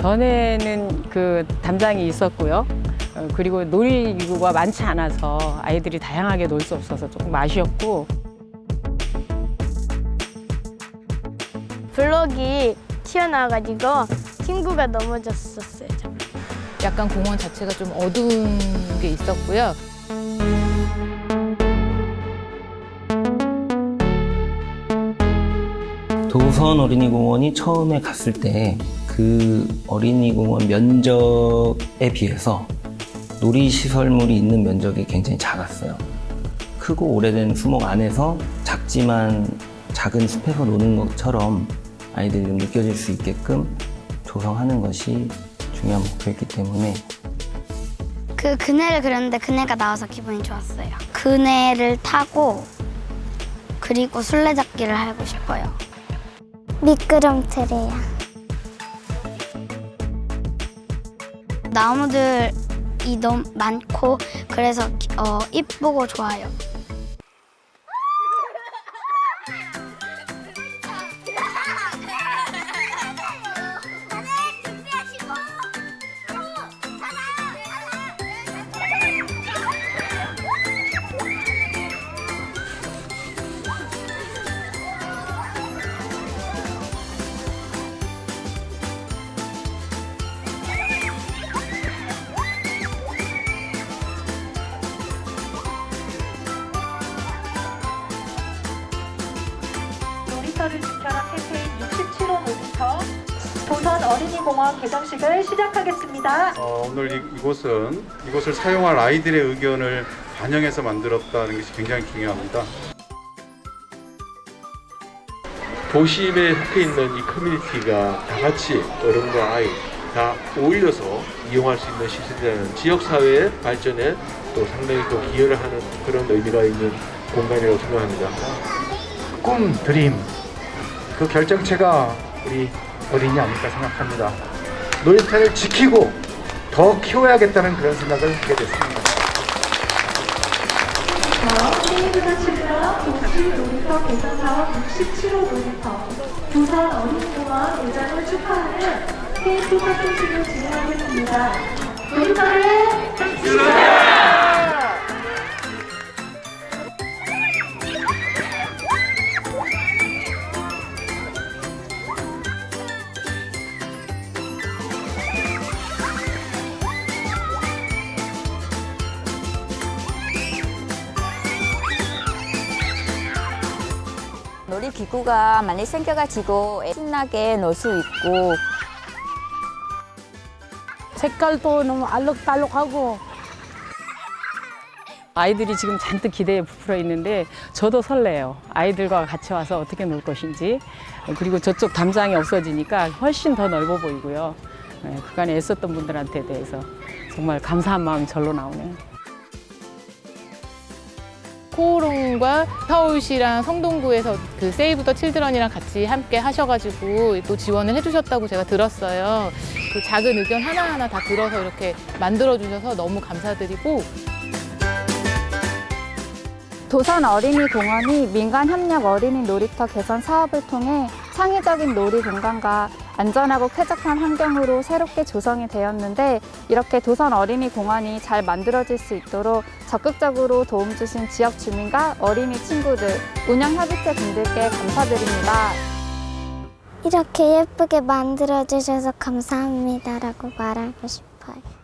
전에는 그 담장이 있었고요. 어, 그리고 놀이기구가 많지 않아서 아이들이 다양하게 놀 수 없어서 조금 아쉬웠고 블럭이 튀어나와가지고 친구가 넘어졌었어요. 저. 약간 공원 자체가 좀 어두운 게 있었고요. 도선 어린이공원이 처음에 갔을 때 그 어린이공원 면적에 비해서 놀이시설물이 있는 면적이 굉장히 작았어요. 크고 오래된 수목 안에서 작지만 작은 숲에서 노는 것처럼 아이들이 좀 느껴질 수 있게끔 조성하는 것이 중요한 목표였기 때문에 그 그네를 그렸는데 그네가 나와서 기분이 좋았어요. 그네를 타고 그리고 술래잡기를 하고 싶어요. 미끄럼틀이야. 나무들이 너무 많고 그래서 어, 이쁘고 좋아요. 놀이터를 지켜라 캠페인 67호 놀이터 도선 어린이공원 개정식을 시작하겠습니다. 어, 오늘 이, 이곳은 이곳을 사용할 아이들의 의견을 반영해서 만들었다는 것이 굉장히 중요합니다. 도심에 속해 있는 이 커뮤니티가 다 같이 어른과 아이 다 어울려서 이용할 수 있는 시설이라는 지역사회의 발전에 또 상당히 또 기여를 하는 그런 의미가 있는 공간이라고 생각합니다. 꿈, 드림 그 결정체가 우리 어린이 아닐까 생각합니다. 놀이터를 지키고 더 키워야겠다는 그런 생각을 하게 됐습니다. 게임부터 치면 도시 놀이터 개선 사업 67호 놀이터 도선 어린이공원 예정을 축하하는 케이크 파티식을 진행하겠습니다. 놀이터를 놀이기구가 많이 생겨가지고 신나게 놀 수 있고 색깔도 너무 알록달록하고 아이들이 지금 잔뜩 기대에 부풀어 있는데 저도 설레요. 아이들과 같이 와서 어떻게 놀 것인지 그리고 저쪽 담장이 없어지니까 훨씬 더 넓어 보이고요. 네, 그간에 애썼던 분들한테 대해서 정말 감사한 마음이 절로 나오네요. 코오롱과 서울시랑 성동구에서 그 세이브 더 칠드런이랑 같이 함께 하셔가지고 또 지원을 해주셨다고 제가 들었어요. 그 작은 의견 하나하나 다 들어서 이렇게 만들어주셔서 너무 감사드리고 도선 어린이 공원이 민간 협력 어린이 놀이터 개선 사업을 통해 창의적인 놀이 공간과 안전하고 쾌적한 환경으로 새롭게 조성이 되었는데 이렇게 도선 어린이 공원이 잘 만들어질 수 있도록 적극적으로 도움 주신 지역 주민과 어린이 친구들, 운영 협의체 분들께 감사드립니다. 이렇게 예쁘게 만들어 주셔서 감사합니다라고 말하고 싶어요.